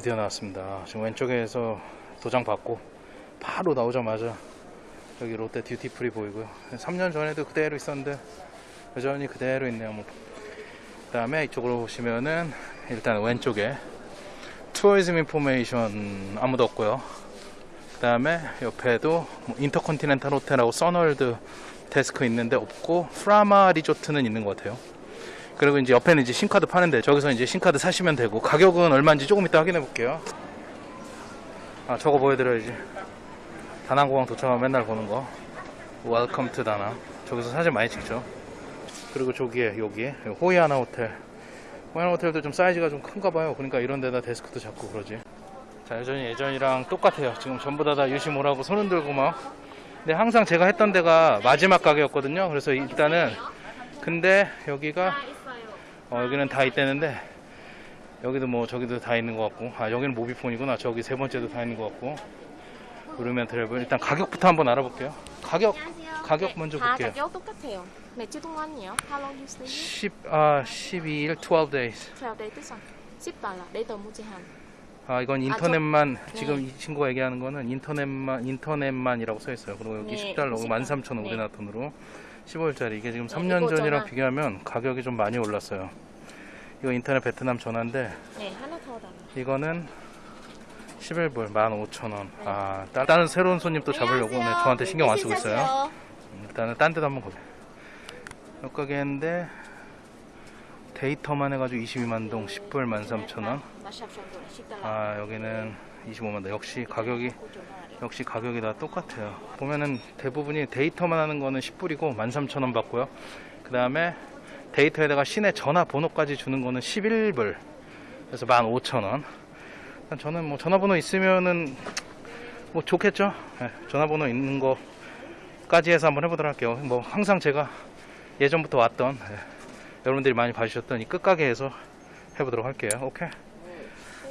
드디어 나왔습니다. 지금 왼쪽에서 도장 받고 바로 나오자마자 여기 롯데 Duty Free 보이고요. 3년 전에도 그대로 있었는데 여전히 그대로 있네요. 뭐. 그 다음에 이쪽으로 보시면은 일단 왼쪽에 tourism information 아무도 없고요. 그 다음에 옆에도 뭐 인터컨티넨탈 호텔하고 써널드 데스크 있는데 없고 프라마 리조트는 있는 것 같아요. 그리고 이제 옆에는 이제 신카드 파는데 저기서 이제 신카드 사시면 되고 가격은 얼마인지 조금 이따 확인해 볼게요. 아 저거 보여드려야지. 다낭공항 도착하면 맨날 보는 거. Welcome to 다낭. 저기서 사진 많이 찍죠. 그리고 저기에 여기에 호이아나 호텔. 호이아나 호텔도 좀 사이즈가 좀 큰가 봐요. 그러니까 이런 데다 데스크도 잡고 그러지. 자 여전히 예전이랑 똑같아요. 지금 전부 다 다 유심 오라고 손 흔 들고 막. 근데 항상 제가 했던 데가 마지막 가게였거든요. 그래서 일단은 근데 여기가 어, 여기는 다 있대는데 여기도 뭐 저기도 다 있는 것 같고 아 여기는 모비폰이구나 저기 세 번째도 다 있는 것 같고 그러면 트래블 일단 가격부터 한번 알아볼게요 가격 안녕하세요. 가격 먼저 다 볼게요 가격 똑같아요. 며칠 동안이요? How long you stay? 10, 아 12일 12 days 12 day tức 10달러. 레더 무제한. 아 이건 인터넷만 저- 지금 네. 이 친구가 얘기하는 거는 인터넷만 인터넷만이라고 써 있어요 그리고 여기 네, 10달러 10달러. 13,000원 네. 우리나라 돈으로 15일짜리 이게 지금 네, 3년 이거 전이랑 전화. 비교하면 가격이 좀 많이 올랐어요 이거 인터넷 베트남 전화인데 네, 하나 더 달라. 이거는 11불 15,000원. 아, 따- 다른 새로운 손님 또 잡으려고 네, 저한테 신경 안 쓰고 있어요. 음, 일단은 딴 데도 한번 가게. 몇 가게인데 데이터만 해가지고 22만 동 10불 13,000원. 마샵 정도 10달러. 아, 여기는 25만 동. 역시 가격이 역시 가격이 다 똑같아요. 보면은 대부분이 데이터만 하는 거는 10불이고 13,000원 받고요. 그 다음에 데이터에다가 시내 전화번호까지 주는 거는 11불. 그래서 15,000원. 저는 뭐 전화번호 있으면은 뭐 좋겠죠. 예, 전화번호 있는 거까지 해서 한번 해보도록 할게요. 뭐 항상 제가 예전부터 왔던 예, 여러분들이 많이 봐주셨던 이 끝가게에서 해보도록 할게요. 오케이.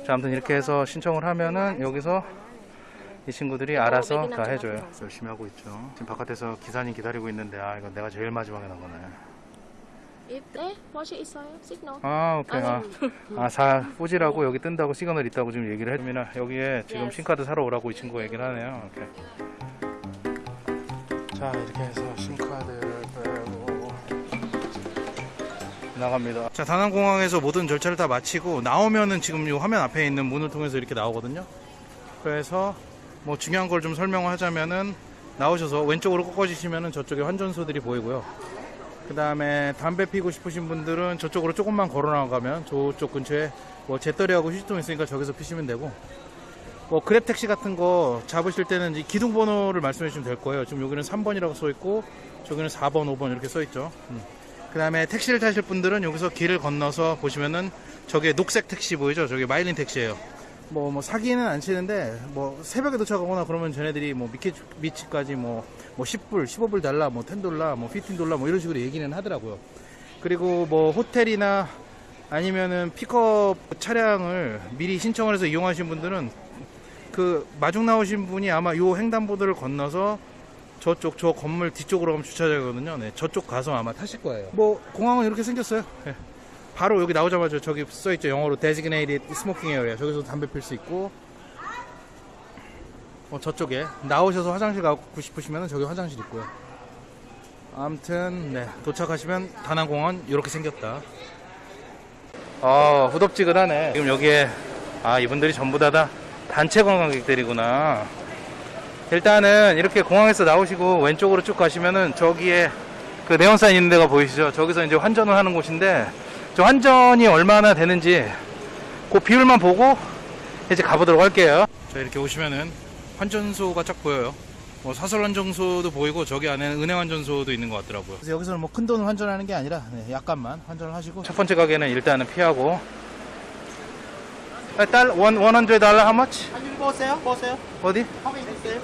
자, 아무튼 이렇게 해서 신청을 하면은 여기서 이 친구들이 알아서 다 해줘요. 열심히 하고 있죠. 지금 바깥에서 기사님 기다리고 있는데 아 이거 내가 제일 마지막에 나가네. 네, 뭐시 있어요? 시그널. 아 오케이. 아, 아, 사, 후지라고 여기 뜬다고 시그널 있다고 지금 얘기를 해주면 여기에 지금. SIM카드 사러 오라고 이 친구가 얘기를 하네요. 오케이. 자 이렇게 해서 SIM카드 나갑니다. 자 다낭공항에서 모든 절차를 다 마치고 나오면은 지금 이 화면 앞에 있는 문을 통해서 이렇게 나오거든요. 그래서 뭐 중요한 걸 좀 설명을 하자면은 나오셔서 왼쪽으로 꺾어지시면은 저쪽에 환전소들이 보이고요. 그 다음에 담배 피고 싶으신 분들은 저쪽으로 조금만 걸어 나가면 저쪽 근처에 뭐 재떨이하고 휴지통 있으니까 저기서 피시면 되고 뭐 그랩 택시 같은 거 잡으실 때는 이 기둥 번호를 말씀해 주시면 될 거예요. 지금 여기는 3번이라고 써 있고 저기는 4번, 5번 이렇게 써 있죠. 그 다음에 택시를 타실 분들은 여기서 길을 건너서 보시면은 저게 녹색 택시 보이죠? 저게 마일린 택시예요. 뭐, 뭐, 사기는 안 치는데, 뭐, 새벽에 도착하거나 그러면 쟤네들이 뭐, 미치, 미치까지 뭐, 뭐, 10불, 15불 달라, 뭐, 10돌라, 뭐, 15돌라, 뭐, 이런 식으로 얘기는 하더라고요. 그리고 뭐, 호텔이나 아니면은 픽업 차량을 미리 신청을 해서 이용하신 분들은 그, 마중 나오신 분이 아마 요 횡단보도를 건너서 저쪽, 저 건물 뒤쪽으로 가면 주차장이거든요. 네, 저쪽 가서 아마 타실 거예요. 뭐, 공항은 이렇게 생겼어요. 예. 바로 여기 나오자마자 저기 써있죠 영어로 designated smoking area 저기서 담배 필 수 있고 어, 저쪽에 나오셔서 화장실 가고 싶으시면 저기 화장실 있고요 아무튼 네 도착하시면 다낭공원 이렇게 생겼다 아 후덥지근하네 지금 여기에 아 이분들이 전부 다, 다 단체 관광객들이구나 일단은 이렇게 공항에서 나오시고 왼쪽으로 쭉 가시면은 저기에 그 네온사인 있는 데가 보이시죠 저기서 이제 환전을 하는 곳인데 저 환전이 얼마나 되는지 그 비율만 보고 이제 가보도록 할게요. 자 이렇게 오시면은 환전소가 쫙 보여요. 뭐 사설 환전소도 보이고 저기 안에는 은행 환전소도 있는 것 같더라고요. 그래서 여기서는 뭐 큰 돈을 환전하는 게 아니라 네, 약간만 환전을 하시고 첫 번째 가게는 일단은 피하고 아, 달 원, 100 달러 how much? anh 보세요 보세요 어디? 화면 있어요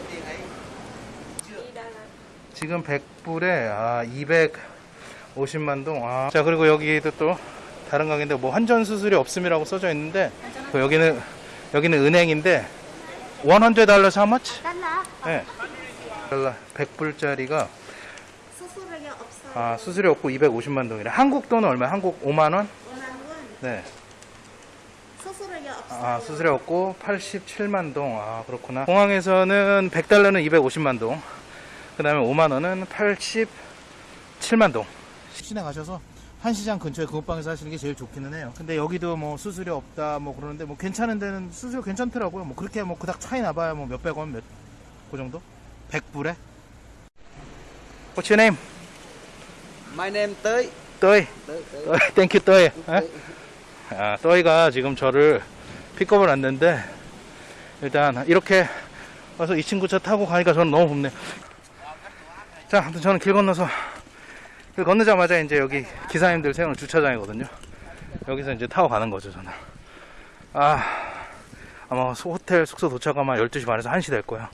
지금 100불에 아 250만 동. 아. 자 그리고 여기도 또 다른 가게인데 뭐 환전 수수료 없음이라고 써져 있는데 그 여기는 여기는 은행인데 100 달러 how much? 달러. 네. 달러 100불짜리가 수수료가 없어요. 아 수수료 없고 250만 동이래. 한국 돈은 얼마? 한국 5만 원? 5만 원. 네. 아, 수수료 없고 87만 동. 아, 그렇구나. 공항에서는 100달러는 250만 동. 그 다음에 5만 원은 87만 동. 시내 가셔서 한 시장 근처에 금호방에서 하시는 게 제일 좋기는 해요. 근데 여기도 뭐 수수료 없다 뭐 그러는데 뭐 괜찮은 데는 수수료 괜찮더라고요. 뭐 그렇게 뭐 그닥 차이 나봐야 뭐 몇백 원, 몇, 그 정도? 100불에? What's your name? My name 떠이. tới 떠이, thank you 떠이. 아, 떠이가 지금 저를 픽업을 왔는데 일단 이렇게 와서 이 친구 차 타고 가니까 저는 너무 고맙네요. 자, 아무튼 저는 길 건너서 길 건너자마자 이제 여기 기사님들 세우는 주차장이거든요. 여기서 이제 타고 가는 거죠, 저는. 아, 아마 소- 호텔 숙소 도착하면 12시 반에서 1시 될 거예요.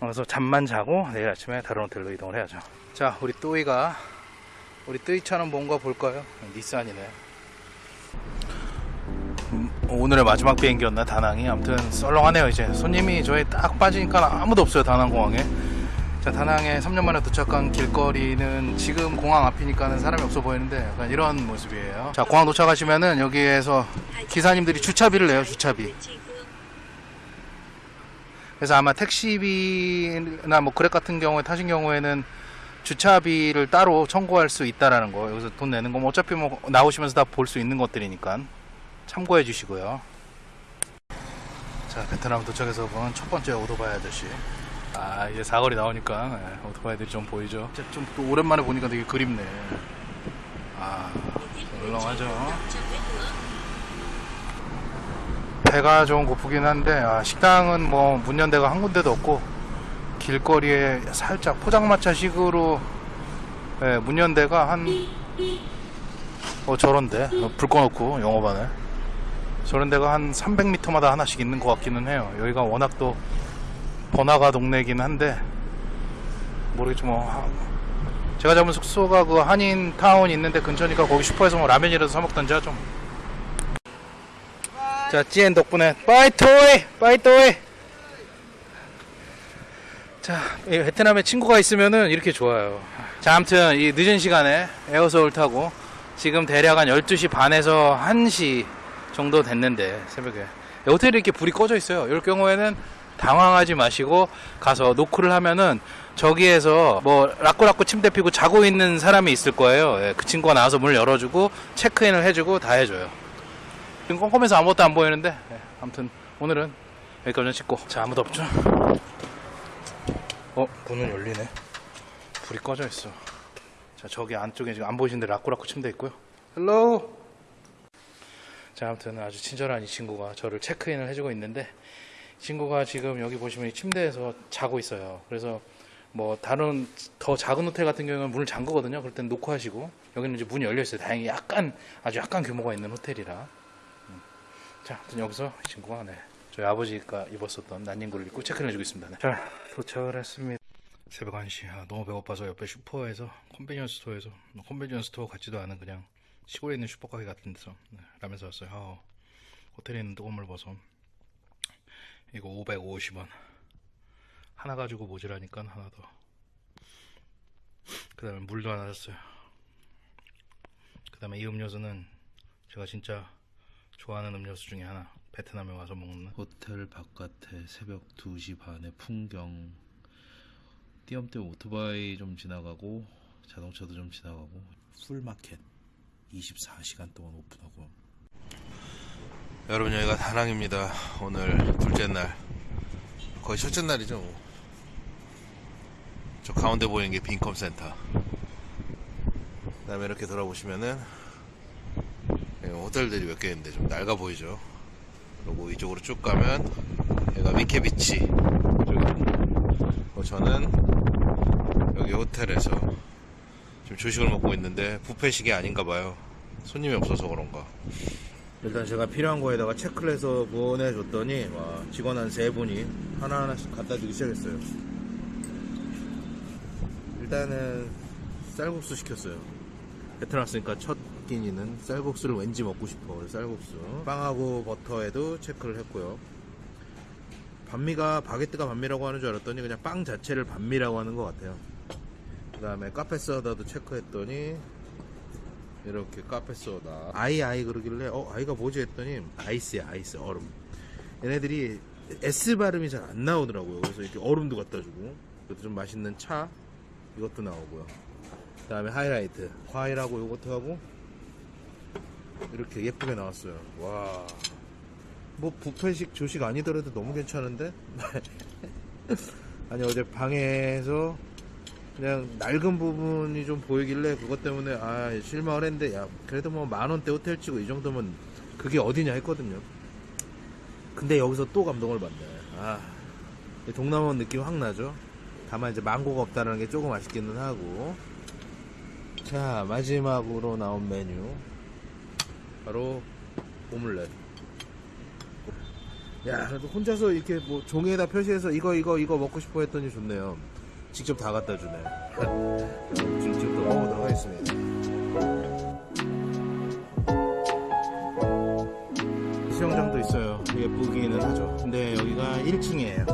그래서 잠만 자고 내일 아침에 다른 호텔로 이동을 해야죠. 자, 우리 또이가 우리 뜨이차는 뭔가 볼까요? 닛산이네. 음, 오늘의 마지막 비행기였나 다낭이? 아무튼 썰렁하네요 이제. 손님이 저희 딱 빠지니까 아무도 없어요 다낭 공항에. 자 다낭에 3년 만에 도착한 길거리는 지금 공항 앞이니까는 사람이 없어 보이는데 약간 이런 모습이에요. 자 공항 도착하시면은 여기에서 기사님들이 주차비를 내요 주차비. 그래서 아마 택시비나 뭐 그랩 같은 경우에 타신 경우에는 주차비를 따로 청구할 수 있다라는 거. 여기서 돈 내는 거뭐 어차피 뭐 나오시면서 다 볼 수 있는 것들이니까 참고해 주시고요. 자 베트남 도착해서 본 첫 번째 오토바이 아저씨. 아 이제 사거리 나오니까 네, 오토바이들이 좀 보이죠? 좀 또 오랜만에 보니까 되게 그립네. 아 물렁하죠? 배가 좀 고프긴 한데 아, 식당은 뭐 문연 데가 한 군데도 없고 길거리에 살짝 포장마차식으로 예, 문연 데가 한 어, 저런데? 어, 불 꺼놓고 영업하네 저런 데가 한 300m마다 하나씩 있는 것 같기는 해요. 여기가 워낙 또 번화가 동네긴 한데 모르겠지 뭐. 하- 제가 잡은 숙소가 그 한인타운 있는데 근처니까 거기 슈퍼에서 뭐 라면이라도 사 먹던지 하죠. 자 찌엔 덕분에. bye 토이! bye 토이! 자, 이 베트남에 친구가 있으면은 이렇게 좋아요. 자, 아무튼 이 늦은 시간에 에어서울 타고 지금 대략 한 12시 반에서 1시 정도 됐는데 새벽에 호텔이 이렇게 불이 꺼져 있어요. 이럴 경우에는 당황하지 마시고 가서 노크를 하면은 저기에서 뭐 라꾸라꾸 침대 피고 자고 있는 사람이 있을 거예요. 예, 그 친구가 나와서 문을 열어주고 체크인을 해주고 다 해줘요. 지금 깜깜해서 아무것도 안 보이는데 예, 아무튼 오늘은 여기까지 찍고 자 아무도 없죠? 어, 문은 열리네. 불이 꺼져 있어. 자, 저기 안쪽에 지금 안 보이시는데 라꾸라꾸 침대 있고요. hello. 자, 아무튼 아주 친절한 이 친구가 저를 체크인을 해주고 있는데 이 친구가 지금 여기 보시면 이 침대에서 자고 있어요. 그래서 뭐 다른 더 작은 호텔 같은 경우는 문을 잠그거든요. 그럴 땐 노크 하시고 여기는 이제 문이 열려 있어요. 다행히 약간 아주 약간 규모가 있는 호텔이라. 음. 자, 아무튼 여기서 이 친구가 네. 저희 아버지가 입었었던 난닝구를 입고 체크를 해주고 있습니다. 네. 자, 도착을 했습니다. 새벽 1시. 아, 너무 배고파서 옆에 슈퍼에서 convenience store에서 뭐 convenience store 같지도 않은 그냥 시골에 있는 슈퍼카페 같은 데서 네, 라면 사왔어요. 아, 호텔에 있는 뜨거운 물 부어서. 이거 550원. 하나 가지고 모자라니까 하나 더. 그 다음에 물도 하나 샀어요. 그 다음에 이 음료수는 제가 진짜 좋아하는 음료수 중에 하나. 베트남에 와서 먹는 호텔 바깥에 새벽 2시 반에 풍경 띄엄띄엄 오토바이 좀 지나가고 자동차도 좀 지나가고 풀마켓 24시간 동안 오픈하고 여러분 여기가 다낭입니다. 오늘 둘째 날 거의 첫째 날이죠. 뭐. 저 가운데 보이는 게 빈컴 센터. 그 다음에 이렇게 돌아보시면은 예, 호텔들이 몇 개 있는데 좀 낡아 보이죠. 그리고 이쪽으로 쭉 가면 여기가 미케비치 쪽이고 저는 여기 호텔에서 지금 조식을 먹고 있는데 뷔페식이 아닌가 봐요. 손님이 없어서 그런가. 일단 제가 필요한 거에다가 체크를 해서 보내줬더니 와, 직원 한 세 분이 하나하나씩 갖다 주기 시작했어요. 일단은 쌀국수 시켰어요. 베트남 왔으니까 첫 끼니는 쌀국수를 왠지 먹고 싶어. 쌀국수. 빵하고 버터에도 체크를 했고요. 반미가 바게트가 반미라고 하는 줄 알았더니 그냥 빵 자체를 반미라고 하는 것 같아요. 그 다음에 카페 사다도 체크했더니 이렇게 카페 소다. 아이 아이 그러길래 어 아이가 뭐지? 했더니 아이스야 아이스 얼음. 얘네들이 S 발음이 잘 안 나오더라고요. 그래서 이렇게 얼음도 갖다 주고. 그래도 좀 맛있는 차 이것도 나오고요. 그 다음에 하이라이트. 과일하고 요거트하고 이렇게 예쁘게 나왔어요. 와. 뭐 부페식 조식 아니더라도 너무 괜찮은데? 아니 어제 방에서 그냥 낡은 부분이 좀 보이길래 그것 때문에 아 실망을 했는데 야 그래도 뭐 만원대 호텔 치고 이 정도면 그게 어디냐 했거든요. 근데 여기서 또 감동을 받네. 아 동남아 느낌 확 나죠? 다만 이제 망고가 없다는 게 조금 아쉽기는 하고. 자 마지막으로 나온 메뉴. 바로 오믈렛. 야 그래도 혼자서 이렇게 뭐 종이에다 표시해서 이거 이거 이거 먹고 싶어 했더니 좋네요 직접 다 갖다 주네. 직접 또 먹어보도록 하겠습니다. 수영장도 있어요. 예쁘기는 하죠 근데 여기가 1층이에요.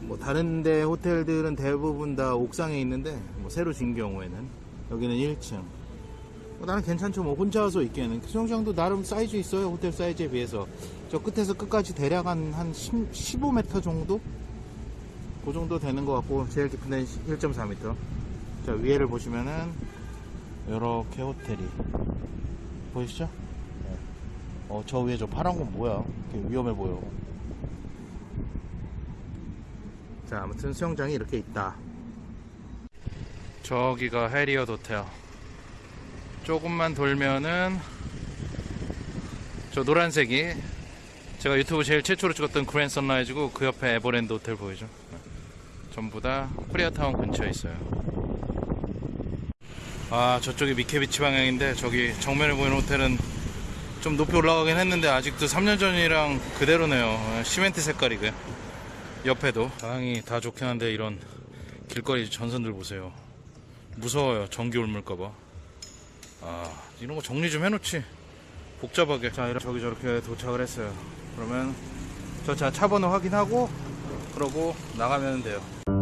뭐 다른데 호텔들은 대부분 다 옥상에 있는데 뭐 새로 진 경우에는 여기는 1층. 뭐 나는 괜찮죠. 뭐 혼자 와서 있기에는. 수영장도 나름 사이즈 있어요. 호텔 사이즈에 비해서. 저 끝에서 끝까지 대략 한, 한 10, 15m 정도? 그 정도 되는 것 같고 제일 깊은 데는 1.4m 자 위에를 보시면은 이렇게 호텔이 보이시죠? 네. 어 저 위에 저 파란 건 뭐야 위험해 보여 자 아무튼 수영장이 이렇게 있다 저기가 해리엇 호텔. 조금만 돌면은 저 노란색이 제가 유튜브 제일 최초로 찍었던 그랜드 선라이즈고 그 옆에 에버랜드 호텔 보이죠? 네. 전부 다 코리아타운 근처에 있어요. 아 저쪽이 미케비치 방향인데 저기 정면에 보이는 호텔은 좀 높이 올라가긴 했는데 아직도 3년 전이랑 그대로네요. 어, 시멘트 색깔이고요. 옆에도 방향이 다 좋긴 한데 이런 길거리 전선들 보세요. 무서워요. 전기 옮을까봐. 아, 이런 거 정리 좀 해놓지. 복잡하게. 자, 이렇게 저기 저렇게 도착을 했어요. 그러면 저 차 차번호 확인하고 그러고 나가면 돼요.